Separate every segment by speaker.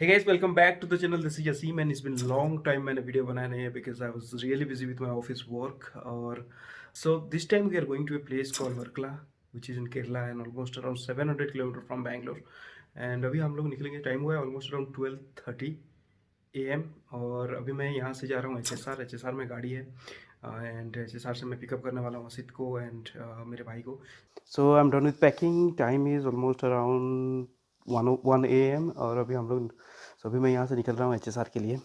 Speaker 1: Hey guys, welcome back to the channel. This is Yaseem and it's been long time मैंने video बनाया नहीं है because I was really busy with my office work और so this time we are going to a place called Varkala which is in Kerala and almost around 700 kilometer from Bangalore and अभी हम लोग निकलेंगे time हुआ है almost around 12:30 am और अभी मैं यहाँ से जा रहा हूँ एस आर में गाड़ी है एंड एच एस आर से मैं पिकअप करने वाला हूँ असित को एंड uh, मेरे भाई को so I am done with packing time is almost around one one A M और अभी हम लोग सो अभी मैं यहाँ से निकल रहा हूँ एच के लिए।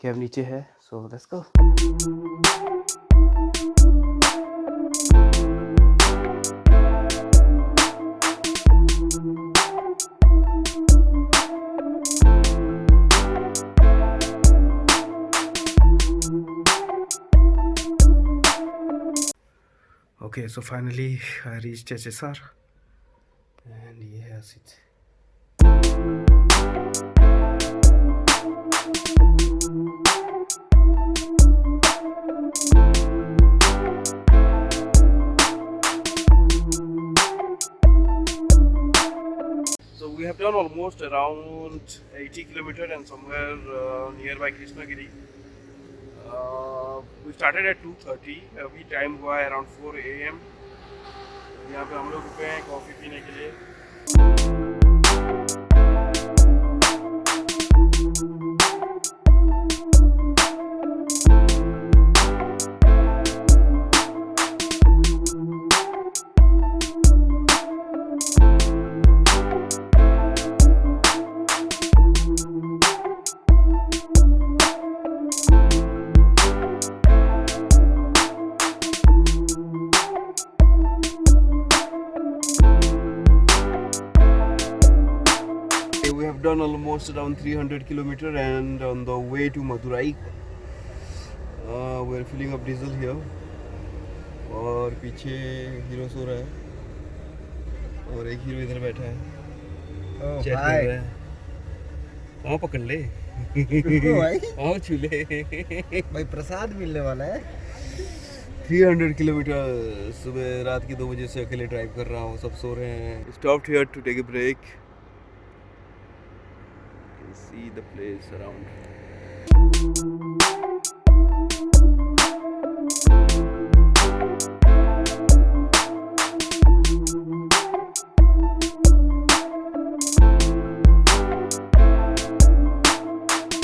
Speaker 1: कैब नीचे है so let's go Okay, so finally I reached HSR and yes, it's almost around 80 kilometer and somewhere uh, nearby Krishnagiri. Uh, we started at 2:30. अभी टाइम हुआ है अराउंड 4 a.m. यहाँ पे हम लोग रुके हैं कॉफ़ी पीने के लिए done almost around 300 kilometer and on the way to Madurai. Uh, we are filling up diesel here. और पीछे हीरो सो रहा है। और एक हीरो इधर बैठा है।
Speaker 2: ओ
Speaker 1: चेक कर रहा है। पाँव पकड़ ले। छू ले
Speaker 2: भाई प्रसाद मिलने वाला है।
Speaker 1: 300 किलोमीटर सुबह रात के दो बजे से अकेले ड्राइव कर रहा हूँ। सब सो रहे हैं। Stopped here to take a break see the place around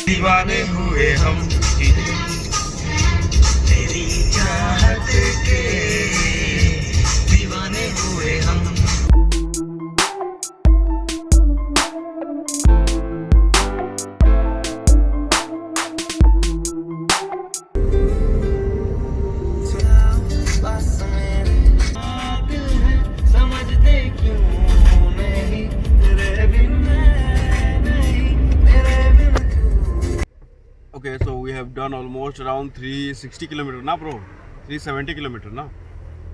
Speaker 3: दीवाने हुए हम
Speaker 1: Okay, so we have done almost around 360 kilometer, na bro? 370 kilometer, na?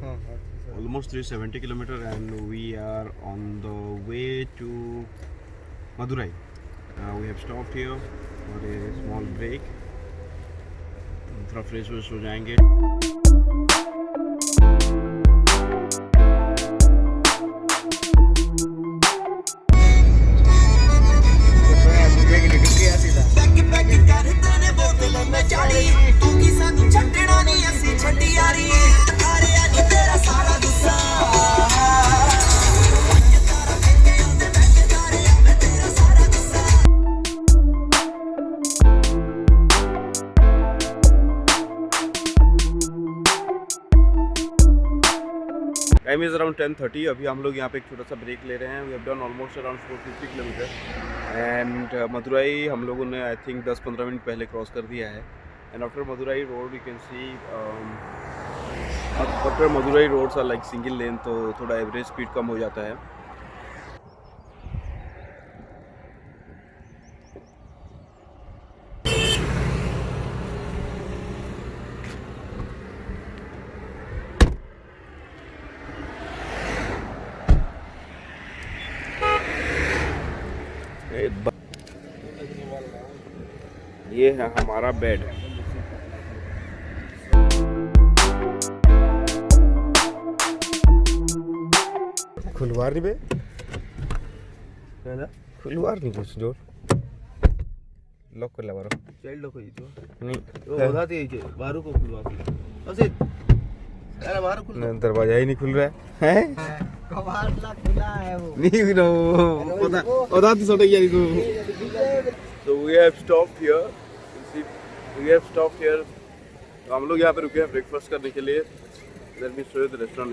Speaker 2: हाँ, हाँ,
Speaker 1: Almost 370 kilometer, and we are on the way to Madurai. Uh, we have stopped here for a small break. थोड़ा fresh व्रेश हो जाएँगे
Speaker 3: ਨਹੀਂ ਅਸੀਂ ਛੱਡੀ ਯਾਰੀ ਹਾਰਿਆ ਨਹੀਂ ਤੇਰਾ ਸਾਰਾ ਗੁੱਸਾ
Speaker 1: time is around ten thirty अभी हम लोग यहाँ पे एक छोटा सा ब्रेक ले रहे हैं we have done almost around four fifty kilometre and Madurai हम लोगों ने आई थिंक दस पंद्रह मिनट पहले क्रॉस कर दिया है And after Madurai road you can see after Madurai roads are like single lane तो थोड़ा एवरेज स्पीड कम हो जाता है। ये है हमारा बेड
Speaker 2: वारनी बे।
Speaker 1: ಏನದ
Speaker 2: ಫುಲ್ नहीं कुछ ज़ोर।
Speaker 1: लॉक कर ले
Speaker 3: बारो चाइल्ड लॉक ही तो।
Speaker 1: नहीं
Speaker 3: वो होता थी तो जे बारू को खुलवा के। असे अरे बारू खुल
Speaker 1: नहीं दरवाज़ा ही नहीं खुल रहा है। हैं?
Speaker 3: कबार ला खुला है वो।
Speaker 1: नहीं नो वो होता थी सोटे यार को तो we have stop here you we have stop here तो हम लोग यहाँ पे रुके हैं ब्रेकफास्ट करने के लिए। Let me show you the restaurant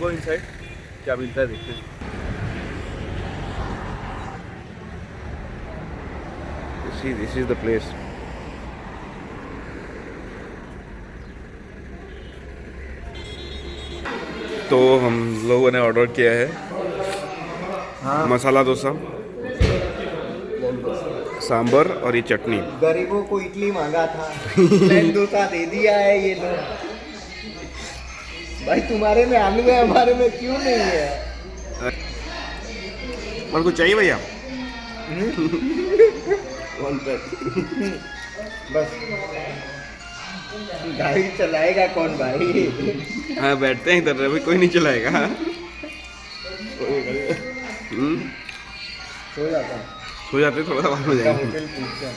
Speaker 1: go inside. क्या मिलता है देखते हैं see, this is the place. तो हम लोगों ने ऑर्डर किया है हाँ। मसाला डोसा सांबर और ये चटनी
Speaker 3: गरीबों को इडली मांगा था डोसा दे दिया है ये लोग भाई तुम्हारे में आलू है हमारे में क्यों नहीं है?
Speaker 1: और कुछ चाहिए भैया?
Speaker 3: कौन बस। गाड़ी चलाएगा कौन भाई?
Speaker 1: हाँ बैठते हैं इधर अभी कोई नहीं चलाएगा। हम्म,
Speaker 3: सो जाता
Speaker 1: सो जाते थोड़ा सा
Speaker 3: क्या
Speaker 1: जाएँगे
Speaker 3: हैं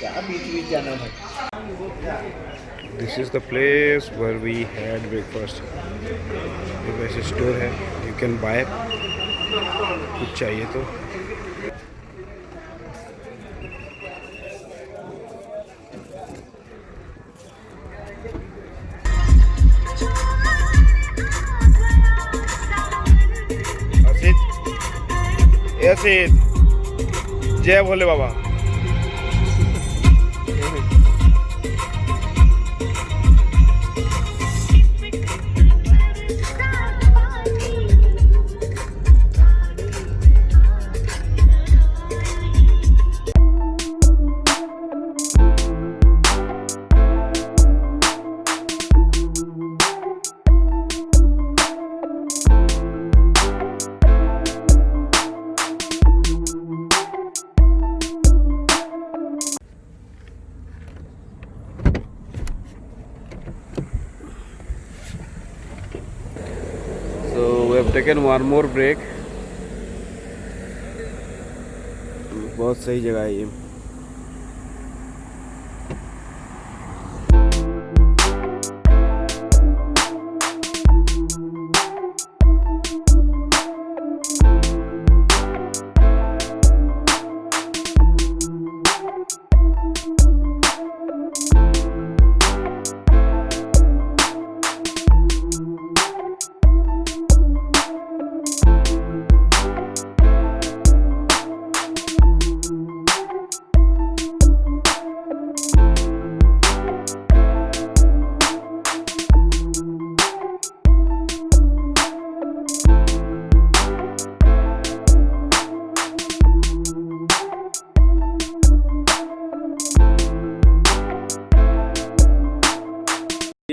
Speaker 3: क्या बीच बीच जाना था
Speaker 1: this is the place where we had breakfast ये वैसे स्टोर है यू कैन बाय कुछ चाहिए तो। जय भोले बाबा। Have taken one more break. बहुत सही जगह है ये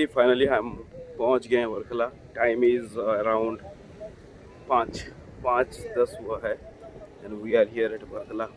Speaker 1: फाइनली हम पहुँच गए हैं वर्कला टाइम इज़ अराउंड पाँच पाँच दस हुआ है। And we are here at Varkala